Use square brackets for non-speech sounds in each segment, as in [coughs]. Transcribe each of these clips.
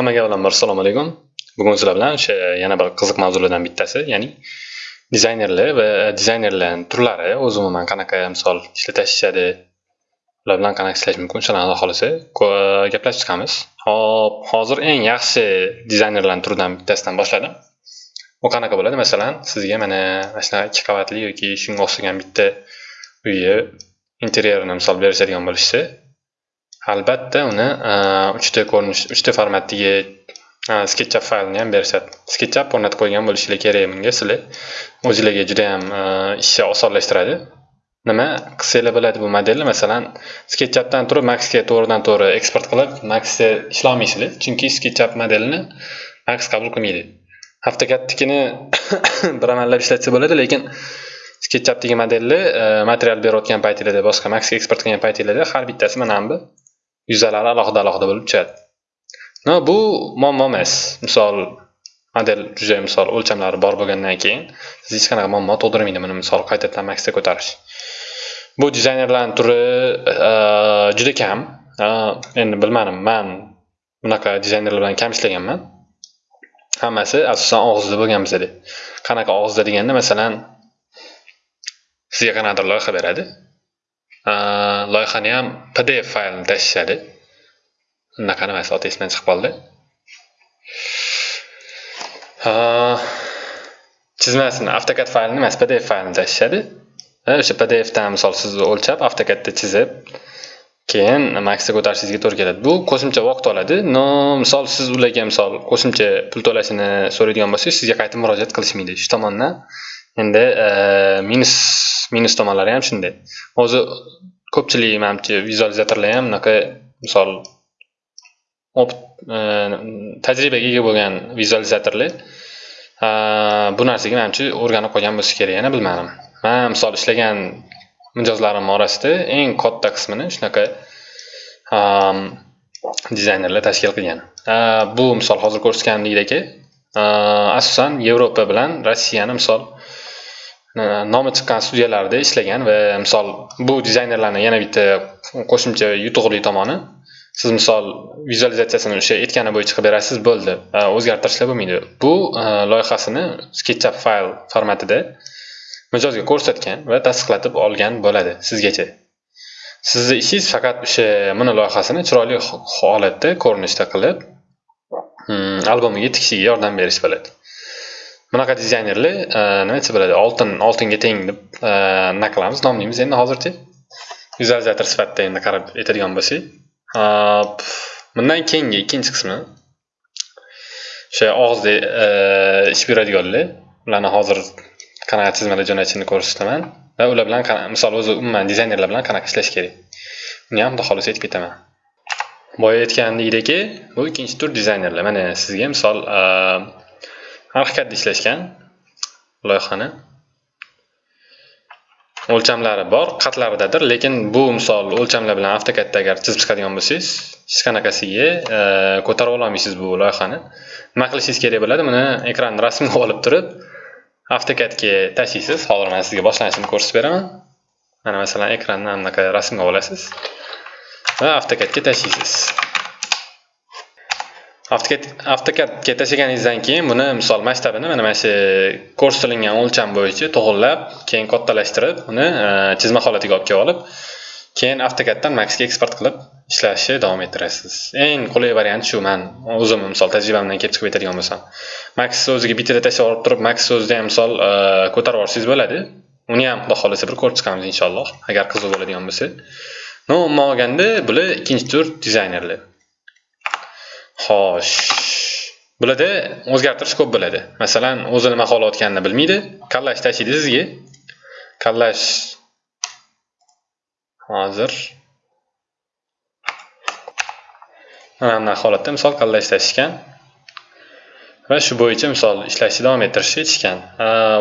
Hammaga bilan assalomu alaykum. Bugun sizlar bilan o'sha yana bir qiziq mavzulardan bittasi, ya'ni dizaynerlar va dizaynerlarni turlari, o'zi umuman qanaqa misol ishlatishadi, ular bilan qanaqa ishlash mumkin, shularni xohlasa gaplashib chiqamiz. Hop, hozir eng yaxshi dizaynerlarni turidan bittasidan boshladim. U qanaqa bo'ladi? Masalan, sizga mana mana shunaqa ikki qavatli yoki shunga o'xshagan bitta uyni interyerini misol berishadigan bo'lishsa, albatta uni e, uchta ko'rinish uchta formatdagi e, sketchup faylini ham berishadi. Sketchup o'rnatib qo'ygan bo'lishingiz kerak bunga. Sizlar o'zinglarga juda ham e, ishni osonlashtiradi. Nima qilsanglar bo'ladi bu modelni? Masalan sketchupdan turib maxga to'g'ridan to'g'ri eksport qilib maxda ishlolmaysizlar chunki sketchup modelini max qabul qilmaydi. Avtokadnikini [coughs] bir amallab ishlatsa bo'ladi lekin sketchupdagi modelni material berayotgan paytinglarda boshqa maxga eksport qilgan paytinglarda har bittasi mana bu. Yuzalari alohida alohida bo'lib tushadi no bu muammo emas. Misol model juda misol o'lchamlari bor bo'lgandan keyin siz hech qanaqa muammo tug'dirmaydi buni misol qaytadan maksga ko'tarish. Bu dizaynerlarni turi e, juda kam. E, endi bilmadim man bunaqa dizaynerlar bilan kam ishlaganman. Hammasi asosan og'izda bo'lgan bizada. Qanaqa og'izda deganda masalan sizga qanaqadir loyiha beradi. Loyihani ham pdf faylini tashishadi unaqa nimasi oti esimdan chiqib qoldi chizmasini avtokad faylini emas pdf faylini tashishadi o'sha pdfdan misol sizni o'lchab avtokadda chizib keyin maksga ko'tarishingizga to'g'ri keladi bu qo'shimcha vaqt oladi no misol siz ularga misol qo'shimcha pul to'lashini so'raydigan bo'lsangiz sizga qayta murojaat qilishmaydi shu tomondan endi e, minus minus tomonlari ham shunday. O'zi ko'pchilik manimcha vizualizatorlar ham bunaqa misol e, tajribaga ega bo'lgan vizualizatorlar e, bu narsaga manimcha o'rganib qolgan bo'lsa kerak yana bilmadim. Man misol ishlagan mijozlarim orasida eng katta qismini shunaqa dizaynerlar tashkil qilgan. Bu misol hozir ko'rsatganimdek asosan yevropa bilan rossiyani misol E, nomi chiqqan studiyalarda ishlagan va misol bu dizaynerlarni yana bitta qo'shimcha yutuqli tomoni siz misol vizualizatsiyasini o'sha aytgani bo'yicha qilib berasiz bo'ldi. E, o'zgartirishlar bo'lmaydi. Bu e, loyihasini sketchup fayl formatida mijozga ko'rsatgan va tasdiqlatib olgan bo'ladi sizgacha. Sizni ishingiz faqat o'sha buni loyihasini chiroyli holatda ko'rinishda qilib mm, albomiga tikishiga yordam berish bo'ladi. Bunaqa dizaynerlar e, nima desa bo'ladi oltin oltinga teng deb e, nima qilamiz nomlaymiz endi hozircha. Vizualizator sifatida endi qarab aytadigan bo'lsak. E, bundan keyingi ikkinchi qismi. O'sha og'izda ish beradiganlar ularni hozir qanaqa chizmalar jo'natishini ko'rsataman va ular bilan misol o'zi umuman dizaynerlar bilan qanaqa ishlash kerak? Buni ham xudo xohlasa aytib ketaman. Boya aytgandekdeki bu ikkinchi tur dizaynerlar. Mana sizga misol haqiqatda ishlashgan loyihani. O'lchamlari bor qatlaridadir lekin bu misol o'lchamlar bilan avtokadda agar chizib chiqadigan bo'lsangiz hech qanaqasiga e, ko'tarib ololmaysiz bu loyihani? Nima qilishingiz kerak bo'ladi? Buni ekranni rasmini olib turib avtokadga tashlaysiz. Hozir man sizga boshlanishini ko'rsatib beraman. Mana masalan ekranni anaqa rasmga olasiz va avtokadga tashlaysiz. Avtokad ketasiganingizdan keyin buni misol masshtabini mana mana shu ko'rsatilgan o'lcham bo'yicha to'g'irlab keyin kattalashtirib uni e, chizma holatiga olib kelib olib keyin avtokaddan maxga eksport qilib ishlashni davom ettirasiz. Eng qulay variant shu man o'zim misol tajribamdan kelib chiqib aytadigan bo'lsam. Max o'ziga bittada tashlab olib turib max o'zida ham misol e, ko'tarib yuborsangiz bo'ladi. Uni ham xudo xohlasa bir ko'rib chiqamiz inshaalloh agar qiziq bo'ladigan bo'lsa. No umuman olganda bular ikkinchi tur dizaynerlar xo'sh. Bularda o'zgartirish ko'p bo'ladi. Masalan o'zi nima xohlayotganini bilmaydi. Kallash tashlaydi sizga. Kallash hozir. Mana holatda misol kallash tashishgan. Va shu bo'yicha misol ishlashni davom ettirish aytishgan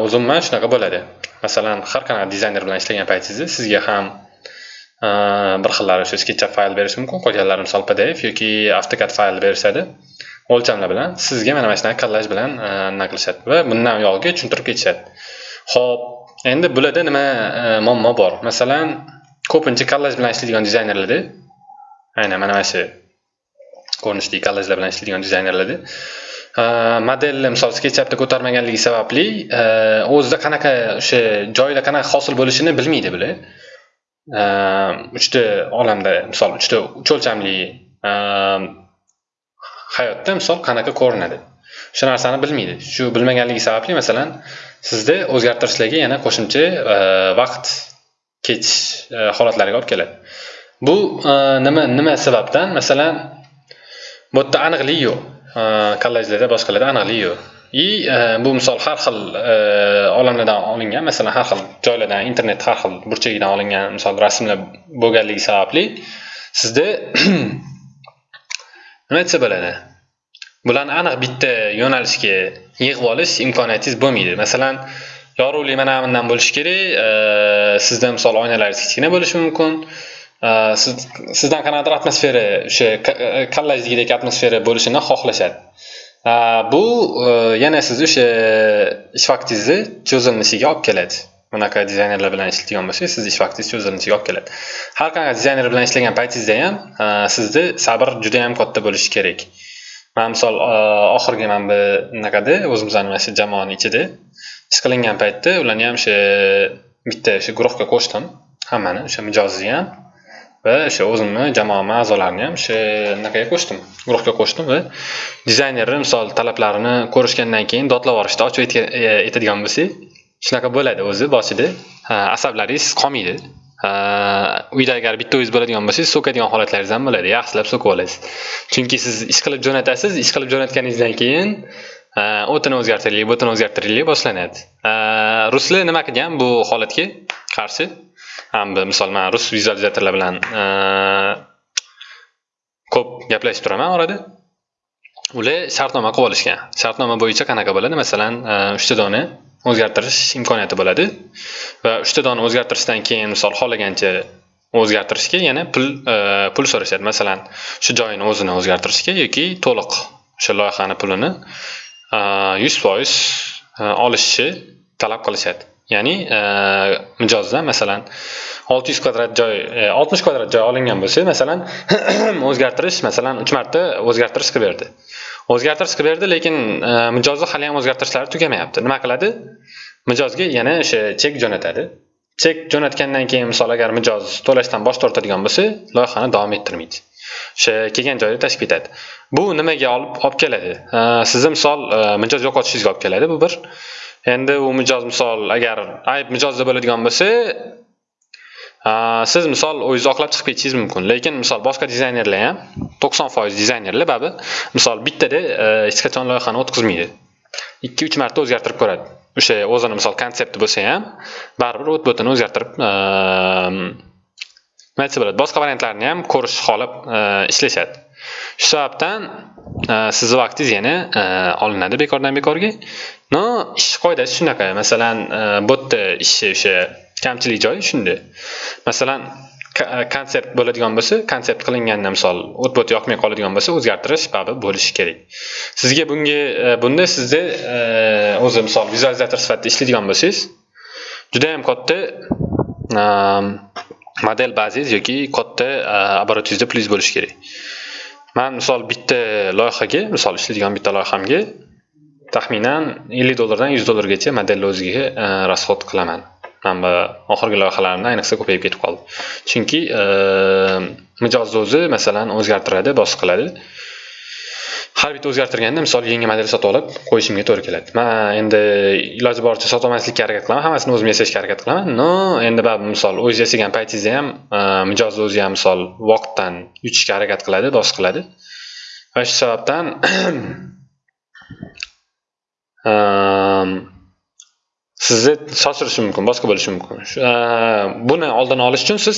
o'zi umuman shunaqa bo'ladi. Masalan har qanaqa dizayner bilan ishlagan paytingizda sizga ham Э, bir xillari shu sketchup fayl berishi mumkin qolganlari misol pdf yoki avtokad fayl berishadi o'lchamlar bilan sizga mana mana shunaqa kollaj bilan e, nima qilishadi va bundan uyog'iga tushuntirib ketishadi ho'p endi bularda nima e, muammo bor? Masalan ko'pincha kollaj bilan ishlaydigan dizaynerlarda aynan mana mana shu ko'rinishdagi kollajlar bilan ishlaydigan dizaynerlarda e, modelni misol sketchapda ko'tarmaganligi sababli o'zida qanaqa o'sha joyda qanaqa hosil bo'lishini bilmaydi bular. Ehm, uchta olamda misol uchta uch o'lchamli ehm, hayotda misol qanaqa ko'rinadi? Shu narsani bilmaydi. Shu bilmaganligi sababli masalan sizda o'zgartirishlarga yana qo'shimcha ehm, vaqt ketish e, holatlariga olib keladi. Bu e, nima nima sababdan? Masalan bu yerda aniqlik yo'q. Kollejlarda boshqalarda aniqlik yo'q. И э, bu misol har xil e, olamlardan olingan masalan har xil joylardan internet har xil burchagidan olingan misol rasmlar bo'lganligi sababli sizda [clears throat] nima aytsa bo'ladi? Bularni aniq bitta yo'nalishga yig'ib olish imkoniyatingiz bo'lmaydi. Masalan yorug'lik mana bundan bo'lishi kerak e, sizda misol oynalaringiz kichkina bo'lishi mumkin. E, siz sizdan qanaqadir atmosfera o'sha kollejnikidek atmosfera bo'lishini xohlashadi. Bu e, yana siz o'sha ish vaqtingizni cho'zilinishiga olib keladi. Bunaqa dizaynerlar bilan ishlaydigan bo'lsangiz sizni ish vaqtingiz cho'zilinishiga olib keladi. Har qanaqa dizayner bilan ishlagan paytingizda ham e, sizni sabr juda yam katta bo'lishi kerak. E, man misol oxirgi mana bu bunaqada o'zimizni mana shu jamoani ichida ish qilingan paytda ularni ham o'sha bitta o'sha guruhga qo'shdim. Hammani o'sha mijozni ham va o'sha o'zimni jamoamni a'zolarini ham o'sha anaqaga qo'shdim. Guruhga qo'shdim va dizaynerni misol talablarini ko'rishgandan keyin dodlab yuborishda ochib e, aytadigan bo'lsak shunaqa bo'ladi o'zi boshida. Asablaringiz qolmaydi. Uyda agar bitta o'zingiz bo'ladigan bo'lsangiz so'kadigan holatlaringiz ham bo'ladi. Yaxshilab so'kib olasiz. Chunki siz ish qilib jo'natasiz ish qilib jo'natganingizdan keyin o'tini o'zgartiraylik butini o'zgartiraylik boshlanadi. Ruslar nima qilgan bu holatga qarshi? Hamda misol man rus vizualizatorlar bilan e, ko'p gaplashib turaman orada. Ular shartnoma qilib olishgan. Shartnoma bo'yicha qanaqa bo'ladi? Masalan e, uchta dona o'zgartirish imkoniyati bo'ladi va uchta dona o'zgartirishdan keyin misol xohlagancha o'zgartirishga yana pul e, pul so'rashadi. Masalan shu joyini o'zini o'zgartirishga yoki to'liq o'sha loyihani pulini yuz foiz olishni talab qilishadi. Ya'ni e, mijozdan masalan olti yuz kvadrat joy e, oltmish kvadrat joy olingan bo'lsa masalan [clears throat] o'zgartirish masalan uch marta o'zgartirish qilib berdi. O'zgartirish qilib berdi lekin e, mijozni hali ham o'zgartirishlari tugamayapti nima qiladi? Mijozga yana o'sha chek jo'natadi. Chek jo'natgandan keyin misol agar mijoz to'lashdan bosh tortadigan bo'lsa loyihani davom ettirmaydi. O'sha kelgan joyda tashib ketadi bu nimaga olib olib keladi? Sizni misol mijoz yo'qotishingizga olib keladi bu bir. Endi u mijoz misol agar ayb mijozda bo'ladigan bo'lsa siz misol o'zingiz oqlab chiqib ketishingiz mumkin. Lekin misol boshqa dizaynerlar ham to'qson foiz dizaynerlar babi misol bittada e, hech qachon loyihani o'tkazmaydi. Ikki uch marta o'zgartirib ko'radi. O'sha o'zini misol konsepti bo'lsa ham baribir o'tbotini o'zgartirib e, nima aytsa bo'ladi boshqa variantlarni ham ko'rish holib e, ishlashadi. Shu sababdan sizni vaqtingiz yana e, olinadi bekordan bekorga. No ish qoidasi shunaqa. Masalan e, bu yerda ishi o'sha kamchilik joyi shunda. Masalan e, konsert bo'ladigan bo'lsa konsert qilinganda misol o't yoqmay qoladigan bo'lsa o'zgartirish baribir bo'lishi kerak. Sizga bunga bunda sizda o'zi misol vizualizator sifatida ishlaydigan bo'lsangiz judayam katta model bazangiz yoki katta обороtingizda plyus bo'lishi kerak. Man misol bitta loyihaga misol ishlaydigan bitta loyihamga taxminan ellik dollardan yuz dollargacha modelni o'ziga e, расход qilaman. Mana bu oxirgi loyihalarimda ayniqsa ko'payib ketib qoldi. Chunki e, mijozni o'zi masalan o'zgartiradi boshqa qiladi har bitta o'zgartirganda misol yangi model sotib olib qo'yishimga to'g'ri keladi. Man endi iloji boricha sotolmaslikka harakat qilaman hammasini o'zim yasashga harakat qilaman. Но endi baribir misol o'z yasagan paytingizda ham e, mijozni o'zi ham misol vaqtdan yutishga harakat qiladi dost qiladi. Va shu sababdan [clears throat] e, sizni shoshirishi mumkin boshqa bo'lishi mumkin. E, buni oldini olish uchun siz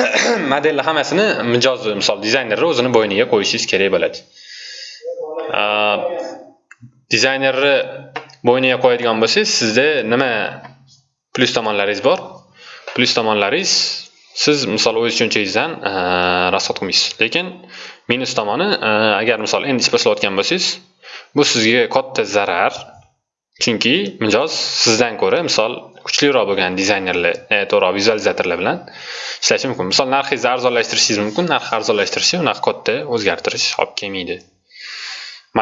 [clears throat] modelni hammasini mijozni misol dizaynerni o'zini bo'yniga qo'yishingiz kerak bo'ladi. Dizaynerni bo'yniga qo'yadigan bo'lsangiz sizda nima plyus tomonlaringiz bor? Plyus tomonlaringiz siz misol o'z tushunchangizdan расход qilmaysiz. Lekin minus tomoni agar misol endi ish boshlayotgan bo'lsangiz bu sizga katta zarar. Chunki mijoz sizdan ko'ra misol kuchliroq bo'lgan dizaynerlar e, to'g'ri vizualizatorlar bilan ishlashi mumkin. Misol narxingizni arzonlashtirishingiz mumkin narx arzonlashtirishi unaqa katta o'zgartirish olib kelmaydi.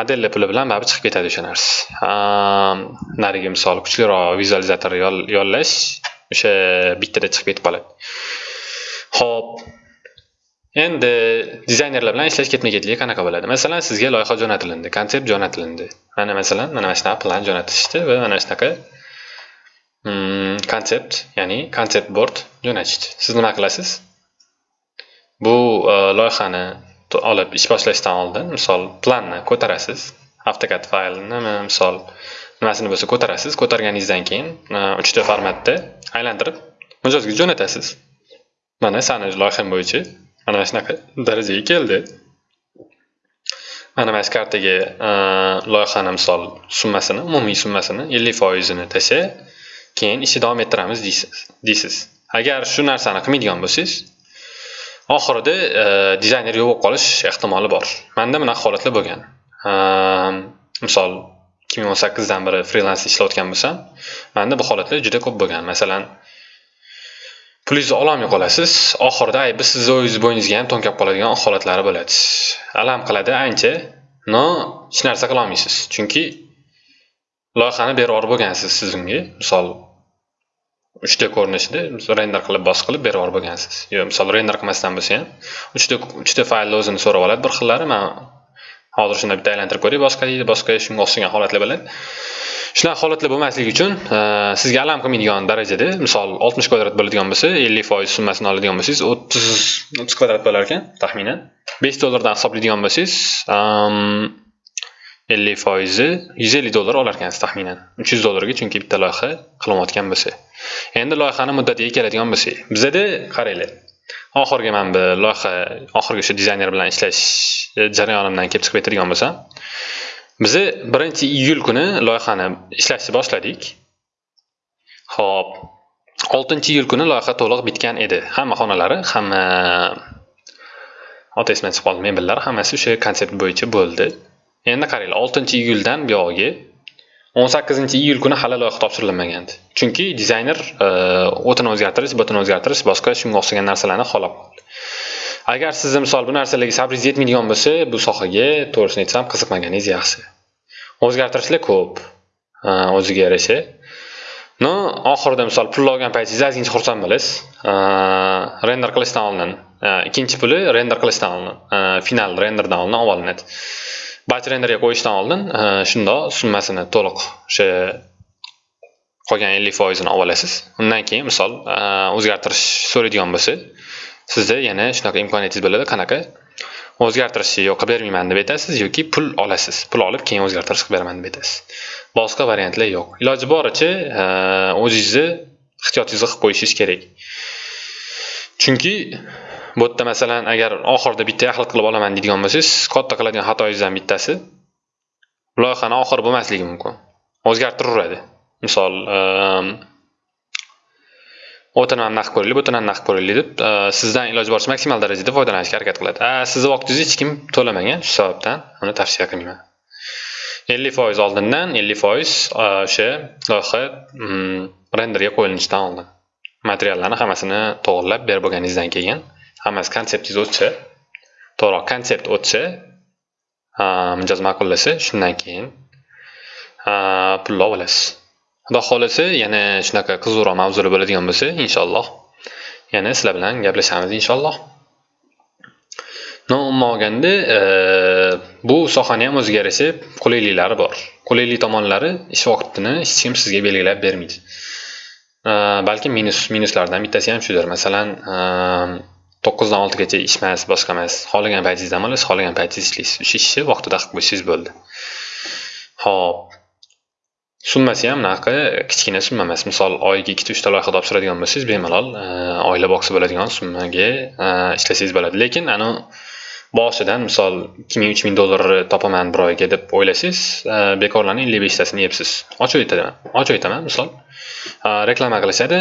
Modelni puli bilan baribir chiqib ketadi o'sha narsa. Narigi misol kuchliroq vizualizator yollash o'sha bittada chiqib ketib qoladi. Ho'p endi dizaynerlar bilan ishlash ketma ketligi qanaqa bo'ladi? Masalan sizga loyiha jo'natilindi konsept jo'natilindi. Mana masalan mana shunaqa plan jo'natishdi va mana shunaqa mm, konsept ya'ni konsept bord jo'natishdi. Siz nima qilasiz? Bu e, loyihani olib ish boshlashdan oldin misol planni ko'tarasiz avtokad faylini misol nimasini bo'lsa ko'tarasiz ko'targaningizdan keyin uchta formatda aylantirib mijozga jo'natasiz. Mana sani loyiham bo'yicha mana shunaqa darajaga keldi. Mana mana shu kartaga loyihani misol summasini umumiy summasini ellik foizini tashla keyin ishni davom ettiramiz deysiz deysiz. Agar shu narsani qilmaydigan bo'lsangiz oxirida e, dizayner yo'q bo'lib qolish ehtimoli bor. Manda bunaqa holatlar bo'lgan. E, misol ikki ming o'n sakkizdan beri frilans ishlayotgan bo'lsam manda bu holatlar juda ko'p bo'lgan. Masalan pulingizni ololmay qolasiz oxirida aybi sizni o'zingizni bo'yningizga ham to'nkab qoladigan holatlari bo'ladi. Alam qiladi ancha но hech narsa qilolmaysiz. Chunki loyihani berib bo'lgansiz siz unga. Misol uchta ko'rinishida render qilib bos qilib berib yuborib bo'lgansiz. Yo misol render qilmasdan bo'lsa ham uchta uchta faylni o'zini so'rab oladi bir xillari man hozir shunda bitta aylantirib ko'ray boshqa deydi boshqa shunga o'xshagan holatlar bo'ladi shunaqa holatlar bo'lmasligi uchun e, sizga alam qilmaydigan darajada misol oltmish kvadrat bo'ladigan bo'lsa ellik foiz summasini oladigan bo'lsangiz o'ttiz o'ttiz kvadrat bo'lar ekan taxminan. Besh dollardan hisoblaydigan bo'lsangiz ellik foizi yuz ellik dollar olar ekansiz taxminan. Uch yuz dollarga chunki bitta loyiha qilinayotgan bo'lsa. Endi loyihani muddatiga keladigan bo'lsak bizada qaranglar. Oxirgi mana bu loyiha oxirgi shu dizayner bilan ishlash e, jarayonimdan kelib chiqib aytadigan bo'lsam biza birinchi iyul kuni loyihani ishlashni boshladik. Ho'p oltinchi iyul kuni loyiha to'liq bitgan edi. Hamma xonalari hamma oti esimdan chiqib qoldi mebellari hammasi o'sha konsept bo'yicha bo'ldi. Endi qaranglar oltinchi iyuldan buyog'iga o'n sakkizinchi iyul kuni hali loyiha topshirilmagandi chunki dizayner e, o'tini o'zgartirish bitini o'zgartirish boshqa shunga o'xshagan narsalarni xohlab qoldi. Agar sizni misol bu narsalarga sabringiz yetmaydigan bo'lsa bu sohaga to'g'risini aytsam qiziqmaganingiz yaxshi. O'zgartirishlar ko'p e, o'ziga yarasha. No oxirida misol pulni olgan paytingizda ozgincha xursand bo'lasiz. E, render qilishdan oldin ikkinchi puli render qilishdan oldin final renderdan oldin olinadi. Batch renderga qo'yishdan oldin e, shundoq summasini to'liq o'sha qolgan ellik foizini olib olasiz. Undan keyin misol e, o'zgartirish so'raydigan bo'lsa sizda yana shunaqa imkoniyatingiz bo'ladi. Qanaqa? O'zgartirishni yo'q qilib bermayman deb aytasiz yoki pul olasiz. Pul olib keyin o'zgartirish qilib beraman deb aytasiz. Boshqa variantlar yo'q. Iloji boricha e, o'zingizni ehtiyotingizni qilib qo'yishingiz kerak. Chunki bu yerda masalan agar oxirida bitta yaxlit qilib olaman deydigan bo'lsangiz katta qiladigan xatoyingizdan bittasi loyihani oxiri bo'lmasligi mumkin. O'zgartiraveradi. Misol ehm, o'tini ham naqd ko'raylik butini ham naqd ko'raylik deb e, sizdan iloji boricha maksimal darajada foydalanishga harakat qiladi. Sizni vaqtingizni hech kim to'lamagan shu sababdan uni tavsiya qilmayman. ellik foiz oldindan ellik foiz e, o'sha loyiha mm, renderga qo'yilishidan oldin. Materiallarni hammasini to'g'irlab berib bo'lganingizdan keyin hammasi konseptingiz o'tsa to'g'riroq konsept o'tsa mijoz ma'qullasa shundan keyin. Pulni olib olasiz xudo xohlasa yana shunaqa qiziqroq mavzular bo'ladigan bo'lsa inshaalloh. Yana sizlar bilan gaplashamiz inshaalloh. Umuman olganda e, bu sohani ham o'ziga yarasha qulayliklari bor. Qulaylik tomonlari ish vaqtini hech kim sizga belgilab bermaydi. E, balki minus minuslardan bittasi ham shudir. Masalan to'qqizdan oltigacha ish emas boshqa emas xohlagan paytingizda dam olasiz xohlagan paytingizda ishlaysiz. O'sha ishni vaqtida qilib qo'ysangiz bo'ldi. Ho'p summasi ham unaqa kichkina summa emas. Misol oyiga ikkita uchta loyiha topshiradigan bo'lsangiz bemalol e, oila boqsa bo'ladigan summaga e, ishlasangiz bo'ladi. Lekin anavi boshidan misol ikki ming uch ming dollar topaman bir oyga deb o'ylasangiz e, bekorlarni ellik beshtasini yebsiz ochib aytaman ochib aytaman misol. Reklama qilishadi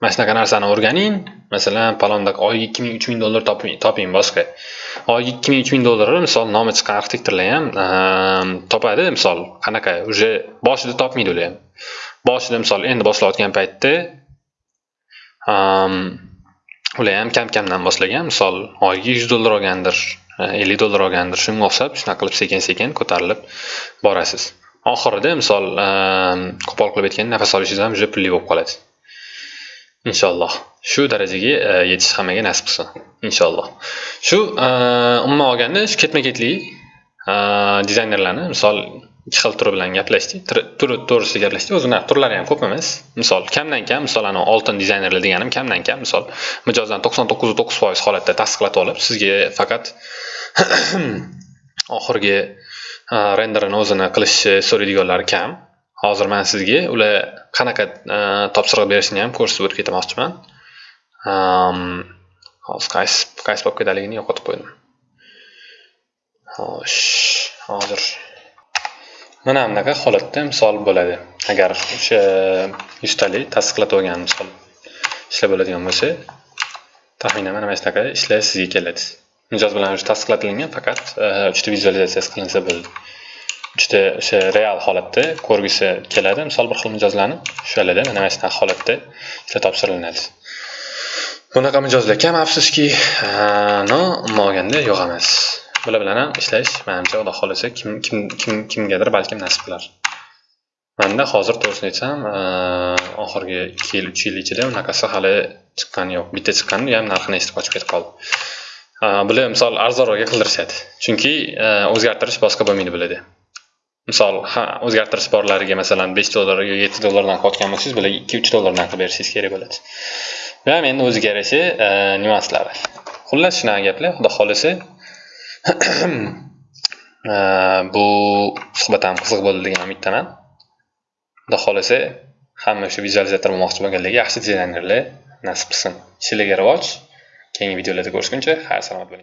mana shunaqa narsani o'rganing. Masalan palonda oyiga ikki ming uch ming dollar toping boshqa. Oyiga ikki ming uch ming dollar misol nomi chiqqan arxitektorlar ham ehm, topadi. Misol qanaqa уже boshida topmaydi ular ham. Boshida misol endi boshlayotgan paytda ehm, ular ham kam kamdan boshlagan. Misol oyiga yuz dollar olgandir e, ellik dollar olgandir shunga o'xshab shunaqa qilib sekin sekin ko'tarilib borasiz. Oxirida misol ehm, qo'pol qilib aytganda nafas olishingiz ham уже pulli bo'lib qoladi. Inshaalloh shu darajaga e, yetish hammaga nasib qilsin inshaalloh shu e, umuman olganda shu ketma ketlik e, dizaynerlarni misol ikki xil turi bilan gaplashdik turi to'g'risida gaplashdik o'zini turlari ham ko'p emas. Misol kamdan kam misol ana oltin dizaynerlar deganim kamdan kam. Misol mijozdan to'qson to'qqiz to'qqiz foiz holatda tasdiqlatib olib sizga faqat [coughs] oxirgi renderini o'zini qilishni so'raydiganlari kam. Hozir man sizga ular qanaqa e, topshiriq berishini ham ko'rsatib o'tib ketmoqchiman hozir qaysi qaysi papkadaligini yo'qotib qo'ydim. Xo'sh hozir mana bunaqa holatda misol bo'ladi. Agar o'sha yuztalik tasdiqlatib olgan misol ishlab bo'ladigan bo'lsa taxminan mana shunaqa ishlar sizga keladi mijoz bilan tasdiqlatilgan faqat e, uchta vizualizatsiyasi qilinsa bo'ldi. Uchta o'sha real holatda ko'rgisi keladi. Misol bir xil mijozlarni o'shalarda mana shunaqa holatda ishlar topshiriladi. Bunaqa mijozlar? Kam afsuski no umuman olganda yo'q emas. Bular bilan ham ishlash manimcha xudo xohlasa kim kim kim kimgadir balkim nasib qilar. Manda hozir to'g'risini aytsam oxirgi ikki yil uch yil ichida unaqasi hali chiqqani yo'q. Bitta chiqqan ham narxini eshitib qochib ketib qoldi. Bular misol arzonroqga qildirishadi chunki o'zgartirish boshqa bo'lmaydi bularda misol ha o'zgartirish borlariga masalan besh dollar yo yetti dollardan qotgan bo'lsangiz bular ikki uch dollardan qilib berishingiz kerak bo'ladi. Bu ham endi o'ziga yarasha e, nyuanslari xullas shunaqa gaplar xudo xohlasa [clears throat] e, bu suhbat ham qiziq bo'ldi degan umiddaman. Xudo xohlasa hamma shu vizualizator bo'lmoqchi bo'lganlarga yaxshi dizaynerlar nasib qilsin. Ishinglarga rivoj keyingi videolarda ko'rishguncha xayr salomat bo'ling.